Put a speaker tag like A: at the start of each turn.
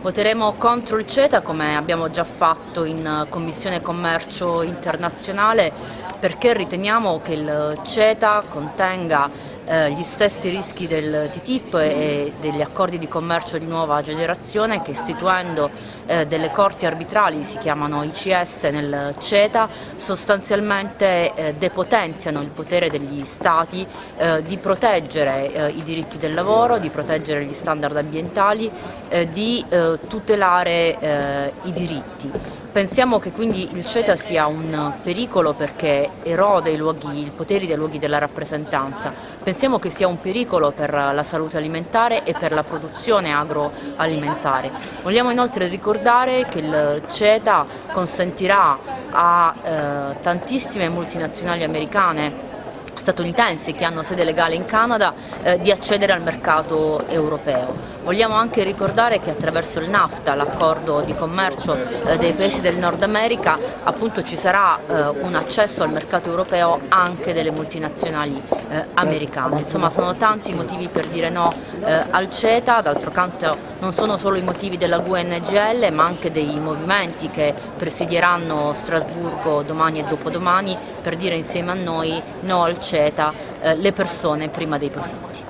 A: Voteremo contro il CETA come abbiamo già fatto in Commissione Commercio Internazionale perché riteniamo che il CETA contenga eh, gli stessi rischi del TTIP e degli accordi di commercio di nuova generazione che istituendo eh, delle corti arbitrali, si chiamano ICS nel CETA, sostanzialmente eh, depotenziano il potere degli Stati eh, di proteggere eh, i diritti del lavoro, di proteggere gli standard ambientali, di tutelare i diritti. Pensiamo che quindi il CETA sia un pericolo perché erode i, luoghi, i poteri dei luoghi della rappresentanza, pensiamo che sia un pericolo per la salute alimentare e per la produzione agroalimentare. Vogliamo inoltre ricordare che il CETA consentirà a eh, tantissime multinazionali americane statunitensi che hanno sede legale in Canada eh, di accedere al mercato europeo. Vogliamo anche ricordare che attraverso il NAFTA, l'accordo di commercio eh, dei paesi del Nord America, appunto ci sarà eh, un accesso al mercato europeo anche delle multinazionali eh, americane. Insomma sono tanti i motivi per dire no eh, al CETA, d'altro canto non sono solo i motivi della GUNGL ma anche dei movimenti che presidieranno Strasburgo domani e dopodomani per dire insieme a noi no al CETA, eh, le persone prima dei profitti.